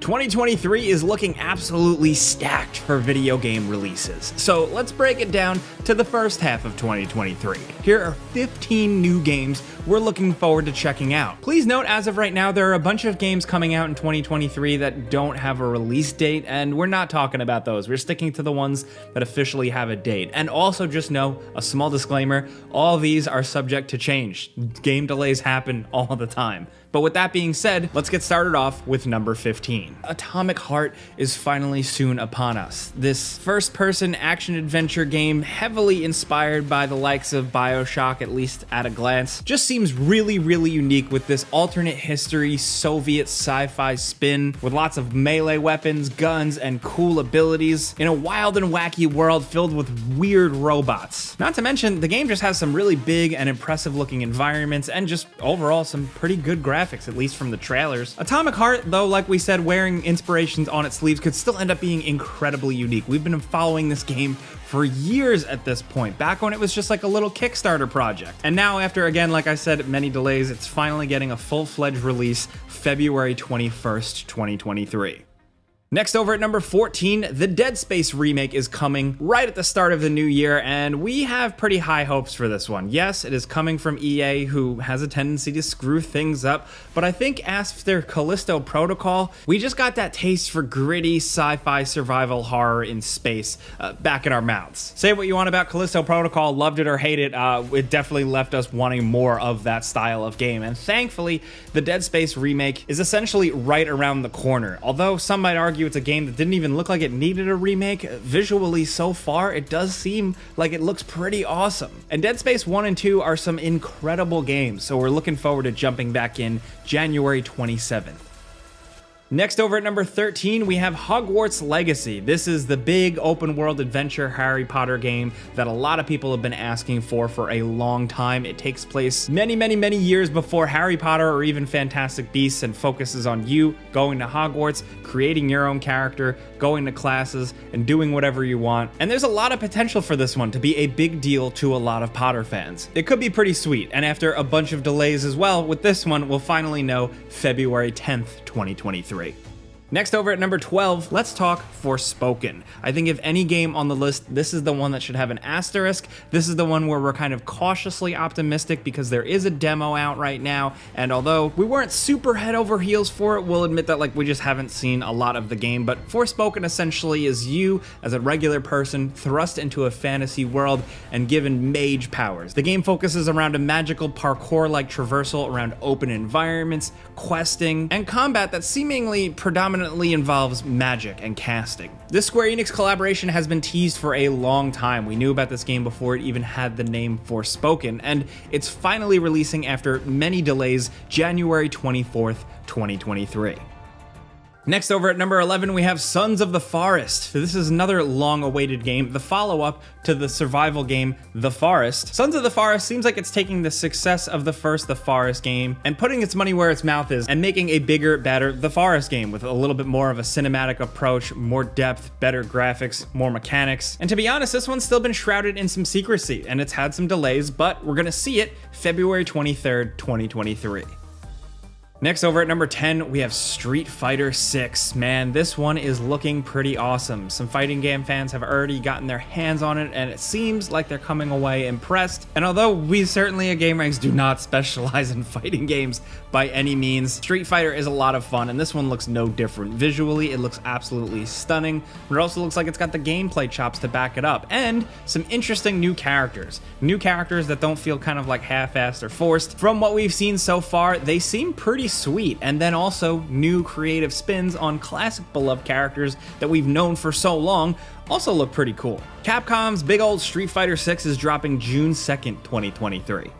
2023 is looking absolutely stacked for video game releases. So let's break it down to the first half of 2023. Here are 15 new games we're looking forward to checking out. Please note, as of right now, there are a bunch of games coming out in 2023 that don't have a release date, and we're not talking about those. We're sticking to the ones that officially have a date. And also just know, a small disclaimer, all these are subject to change. Game delays happen all the time. But with that being said, let's get started off with number 15. Atomic Heart is finally soon upon us. This first person action adventure game, heavily inspired by the likes of Bioshock, at least at a glance, just seems really, really unique with this alternate history Soviet sci fi spin with lots of melee weapons, guns, and cool abilities in a wild and wacky world filled with weird robots. Not to mention, the game just has some really big and impressive looking environments and just overall some pretty good graphics graphics, at least from the trailers. Atomic Heart, though, like we said, wearing inspirations on its sleeves could still end up being incredibly unique. We've been following this game for years at this point, back when it was just like a little Kickstarter project. And now, after again, like I said, many delays, it's finally getting a full fledged release February 21st, 2023. Next over at number 14, the Dead Space remake is coming right at the start of the new year, and we have pretty high hopes for this one. Yes, it is coming from EA, who has a tendency to screw things up, but I think after Callisto Protocol, we just got that taste for gritty sci-fi survival horror in space uh, back in our mouths. Say what you want about Callisto Protocol, loved it or hate it, uh, it definitely left us wanting more of that style of game, and thankfully, the Dead Space remake is essentially right around the corner, although some might argue argue it's a game that didn't even look like it needed a remake. Visually, so far, it does seem like it looks pretty awesome. And Dead Space 1 and 2 are some incredible games, so we're looking forward to jumping back in January 27th. Next over at number 13, we have Hogwarts Legacy. This is the big open world adventure Harry Potter game that a lot of people have been asking for for a long time. It takes place many, many, many years before Harry Potter or even Fantastic Beasts and focuses on you going to Hogwarts, creating your own character, going to classes, and doing whatever you want. And there's a lot of potential for this one to be a big deal to a lot of Potter fans. It could be pretty sweet, and after a bunch of delays as well, with this one, we'll finally know February 10th, 2023 great. Next over at number 12, let's talk Forspoken. I think if any game on the list, this is the one that should have an asterisk. This is the one where we're kind of cautiously optimistic because there is a demo out right now, and although we weren't super head over heels for it, we'll admit that like we just haven't seen a lot of the game, but Forspoken essentially is you as a regular person thrust into a fantasy world and given mage powers. The game focuses around a magical parkour-like traversal around open environments, questing, and combat that seemingly predominantly predominantly involves magic and casting. This Square Enix collaboration has been teased for a long time. We knew about this game before it even had the name Forspoken, and it's finally releasing after many delays January 24th, 2023. Next over at number 11, we have Sons of the Forest. This is another long-awaited game, the follow-up to the survival game The Forest. Sons of the Forest seems like it's taking the success of the first The Forest game and putting its money where its mouth is and making a bigger, better The Forest game with a little bit more of a cinematic approach, more depth, better graphics, more mechanics. And to be honest, this one's still been shrouded in some secrecy and it's had some delays, but we're gonna see it February 23rd, 2023. Next over at number 10, we have Street Fighter 6. Man, this one is looking pretty awesome. Some fighting game fans have already gotten their hands on it, and it seems like they're coming away impressed. And although we certainly at GameRanx do not specialize in fighting games by any means, Street Fighter is a lot of fun, and this one looks no different. Visually, it looks absolutely stunning, but it also looks like it's got the gameplay chops to back it up, and some interesting new characters. New characters that don't feel kind of like half-assed or forced. From what we've seen so far, they seem pretty sweet. And then also new creative spins on classic beloved characters that we've known for so long also look pretty cool. Capcom's big old Street Fighter 6 is dropping June 2nd, 2023.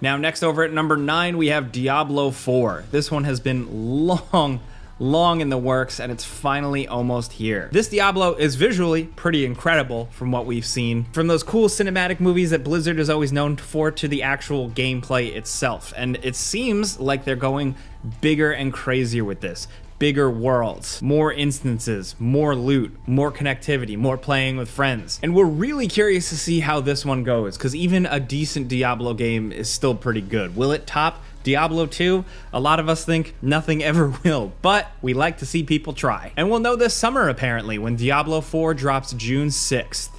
Now, next over at number 9, we have Diablo 4. This one has been long long in the works and it's finally almost here. This Diablo is visually pretty incredible from what we've seen, from those cool cinematic movies that Blizzard is always known for to the actual gameplay itself. And it seems like they're going bigger and crazier with this bigger worlds, more instances, more loot, more connectivity, more playing with friends. And we're really curious to see how this one goes, because even a decent Diablo game is still pretty good. Will it top Diablo 2, a lot of us think nothing ever will, but we like to see people try. And we'll know this summer apparently when Diablo 4 drops June 6th.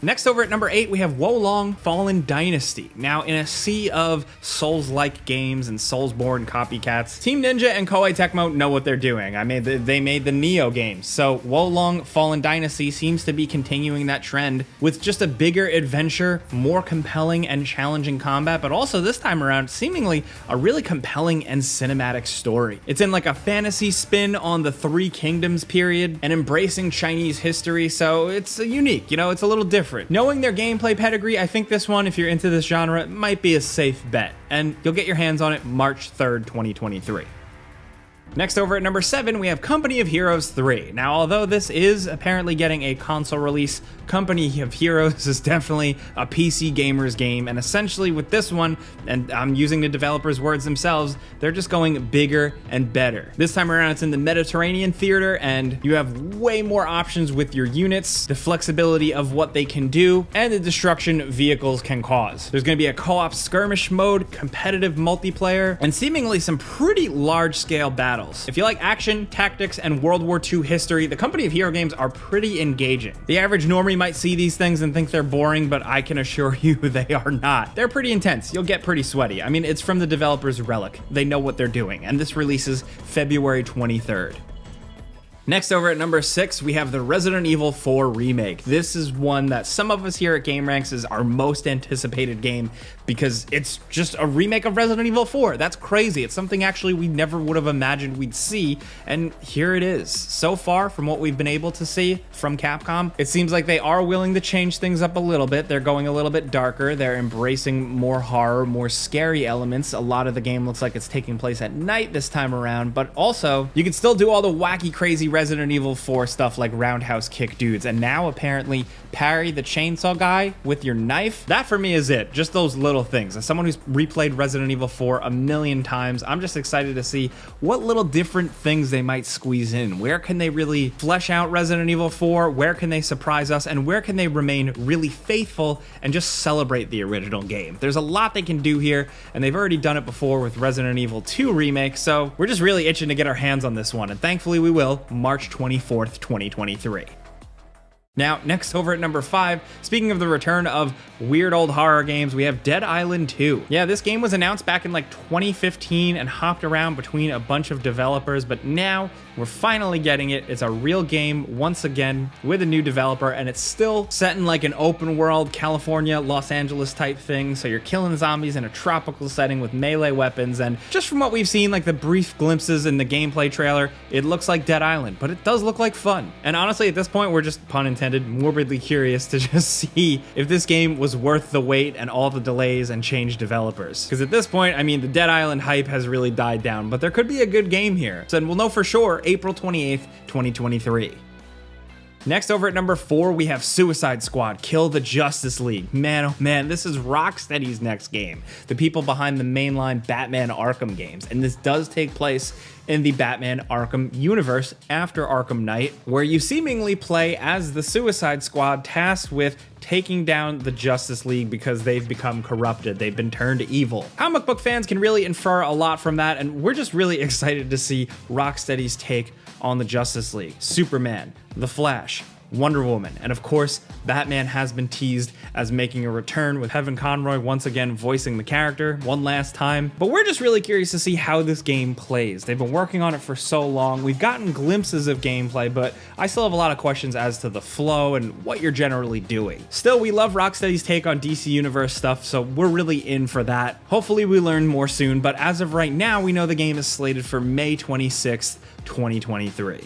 Next over at number 8, we have Wo Long Fallen Dynasty. Now, in a sea of Souls-like games and Soulsborne copycats, Team Ninja and Koei Tecmo know what they're doing. I mean, they made the Nioh games, so Wo Long Fallen Dynasty seems to be continuing that trend with just a bigger adventure, more compelling and challenging combat, but also this time around, seemingly a really compelling and cinematic story. It's in like a fantasy spin on the Three Kingdoms period and embracing Chinese history, so it's unique, you know, it's a little different different. Knowing their gameplay pedigree, I think this one, if you're into this genre, might be a safe bet, and you'll get your hands on it March 3rd, 2023. Next over at number 7, we have Company of Heroes 3. Now, although this is apparently getting a console release, Company of Heroes is definitely a PC gamer's game, and essentially with this one, and I'm using the developers' words themselves, they're just going bigger and better. This time around, it's in the Mediterranean theater, and you have way more options with your units, the flexibility of what they can do, and the destruction vehicles can cause. There's going to be a co-op skirmish mode, competitive multiplayer, and seemingly some pretty large-scale battles battles. If you like action, tactics, and World War II history, the Company of Hero games are pretty engaging. The average normie might see these things and think they're boring, but I can assure you they are not. They're pretty intense. You'll get pretty sweaty. I mean, it's from the developers Relic. They know what they're doing, and this releases February 23rd. Next over at number 6, we have the Resident Evil 4 remake. This is one that some of us here at GameRanx is our most anticipated game because it's just a remake of Resident Evil 4. That's crazy. It's something actually we never would have imagined we'd see, and here it is. So far, from what we've been able to see from Capcom, it seems like they are willing to change things up a little bit. They're going a little bit darker. They're embracing more horror, more scary elements. A lot of the game looks like it's taking place at night this time around, but also you can still do all the wacky, crazy Resident Evil 4 stuff like roundhouse kick dudes, and now apparently parry the chainsaw guy with your knife. That for me is it. Just those little things. As someone who's replayed Resident Evil 4 a million times, I'm just excited to see what little different things they might squeeze in. Where can they really flesh out Resident Evil 4? Where can they surprise us? And where can they remain really faithful and just celebrate the original game? There's a lot they can do here, and they've already done it before with Resident Evil 2 Remake, so we're just really itching to get our hands on this one, and thankfully we will, March 24th, 2023. Now, next over at number 5, speaking of the return of weird old horror games, we have Dead Island 2. Yeah, this game was announced back in like 2015 and hopped around between a bunch of developers, but now we're finally getting it. It's a real game once again with a new developer, and it's still set in like an open world California, Los Angeles type thing. So you're killing zombies in a tropical setting with melee weapons, and just from what we've seen, like the brief glimpses in the gameplay trailer, it looks like Dead Island, but it does look like fun. And honestly, at this point, we're just pun intended intended, morbidly curious to just see if this game was worth the wait and all the delays and change developers. Because at this point, I mean, the Dead Island hype has really died down, but there could be a good game here. So we'll know for sure April 28th, 2023. Next over at number four, we have Suicide Squad, Kill the Justice League. Man, oh man, this is Rocksteady's next game. The people behind the mainline Batman Arkham games. And this does take place in the Batman Arkham universe after Arkham Knight, where you seemingly play as the Suicide Squad tasked with taking down the Justice League because they've become corrupted. They've been turned evil. Comic book fans can really infer a lot from that, and we're just really excited to see Rocksteady's take on the Justice League. Superman, The Flash, Wonder Woman, and of course, Batman has been teased as making a return with Kevin Conroy once again voicing the character one last time. But we're just really curious to see how this game plays. They've been working on it for so long. We've gotten glimpses of gameplay, but I still have a lot of questions as to the flow and what you're generally doing. Still, we love Rocksteady's take on DC Universe stuff, so we're really in for that. Hopefully we learn more soon, but as of right now, we know the game is slated for May 26th, 2023.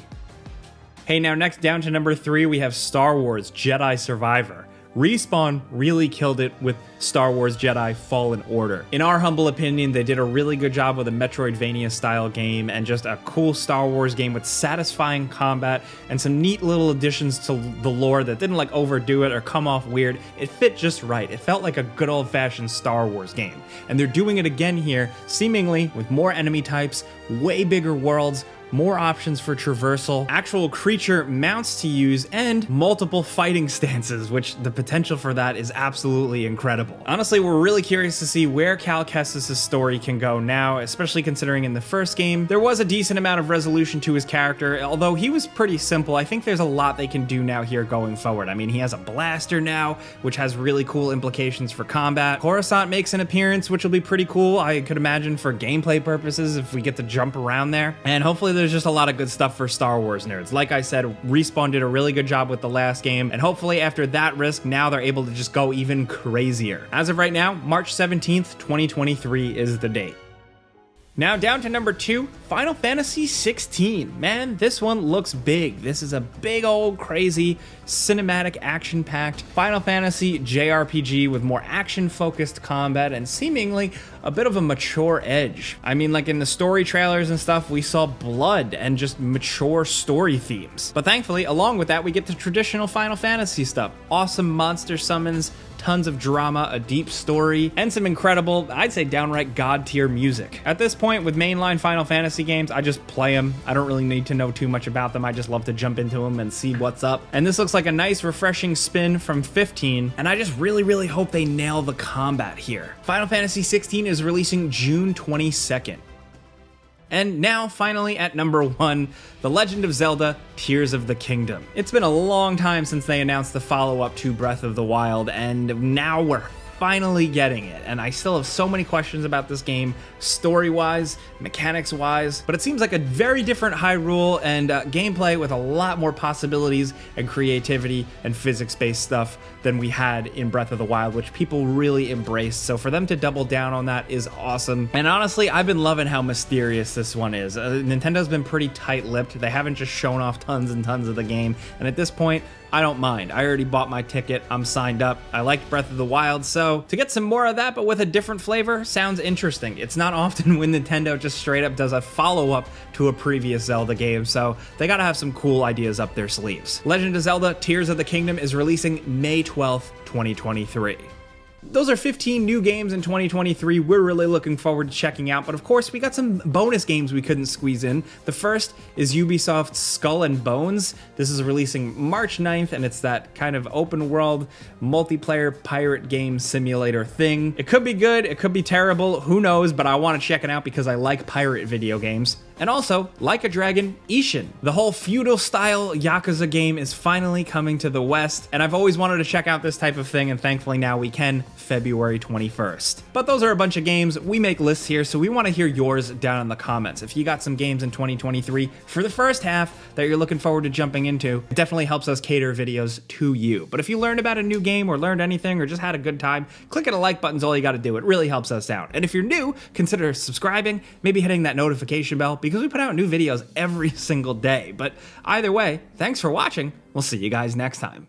Hey, now next down to number three, we have Star Wars Jedi Survivor. Respawn really killed it with Star Wars Jedi Fallen Order. In our humble opinion, they did a really good job with a Metroidvania style game and just a cool Star Wars game with satisfying combat and some neat little additions to the lore that didn't like overdo it or come off weird. It fit just right. It felt like a good old fashioned Star Wars game. And they're doing it again here, seemingly with more enemy types, way bigger worlds, more options for traversal, actual creature mounts to use, and multiple fighting stances, which the potential for that is absolutely incredible. Honestly, we're really curious to see where Cal Kestis' story can go now, especially considering in the first game, there was a decent amount of resolution to his character, although he was pretty simple. I think there's a lot they can do now here going forward. I mean, he has a blaster now, which has really cool implications for combat. Coruscant makes an appearance, which will be pretty cool. I could imagine for gameplay purposes if we get to jump around there. And hopefully there's just a lot of good stuff for Star Wars nerds. Like I said, Respawn did a really good job with the last game, and hopefully after that risk, now they're able to just go even crazier. As of right now, March 17th, 2023 is the date. Now down to number two, Final Fantasy 16. Man, this one looks big. This is a big old crazy cinematic action packed Final Fantasy JRPG with more action focused combat and seemingly a bit of a mature edge. I mean, like in the story trailers and stuff, we saw blood and just mature story themes. But thankfully, along with that, we get the traditional Final Fantasy stuff. Awesome monster summons, tons of drama, a deep story, and some incredible, I'd say downright god tier music. At this point, with mainline Final Fantasy games, I just play them. I don't really need to know too much about them. I just love to jump into them and see what's up. And this looks like a nice, refreshing spin from 15, and I just really, really hope they nail the combat here. Final Fantasy 16 is releasing June 22nd. And now, finally, at number one, The Legend of Zelda Tears of the Kingdom. It's been a long time since they announced the follow up to Breath of the Wild, and now we're finally getting it, and I still have so many questions about this game, story-wise, mechanics-wise, but it seems like a very different Hyrule and uh, gameplay with a lot more possibilities and creativity and physics-based stuff than we had in Breath of the Wild, which people really embraced. So for them to double down on that is awesome. And honestly, I've been loving how mysterious this one is. Uh, Nintendo's been pretty tight-lipped. They haven't just shown off tons and tons of the game, and at this point, I don't mind. I already bought my ticket. I'm signed up. I liked Breath of the Wild, so to get some more of that, but with a different flavor, sounds interesting. It's not often when Nintendo just straight up does a follow up to a previous Zelda game, so they gotta have some cool ideas up their sleeves. Legend of Zelda Tears of the Kingdom is releasing May 12th, 2023. Those are 15 new games in 2023 we're really looking forward to checking out, but of course we got some bonus games we couldn't squeeze in. The first is Ubisoft's Skull and Bones. This is releasing March 9th, and it's that kind of open world multiplayer pirate game simulator thing. It could be good, it could be terrible, who knows, but I want to check it out because I like pirate video games. And also, like a dragon, Ishin. The whole feudal style Yakuza game is finally coming to the West, and I've always wanted to check out this type of thing, and thankfully now we can, February 21st. But those are a bunch of games. We make lists here, so we want to hear yours down in the comments. If you got some games in 2023 for the first half that you're looking forward to jumping into, it definitely helps us cater videos to you. But if you learned about a new game or learned anything or just had a good time, clicking a like button's all you got to do. It really helps us out. And if you're new, consider subscribing, maybe hitting that notification bell because we put out new videos every single day. But either way, thanks for watching. We'll see you guys next time.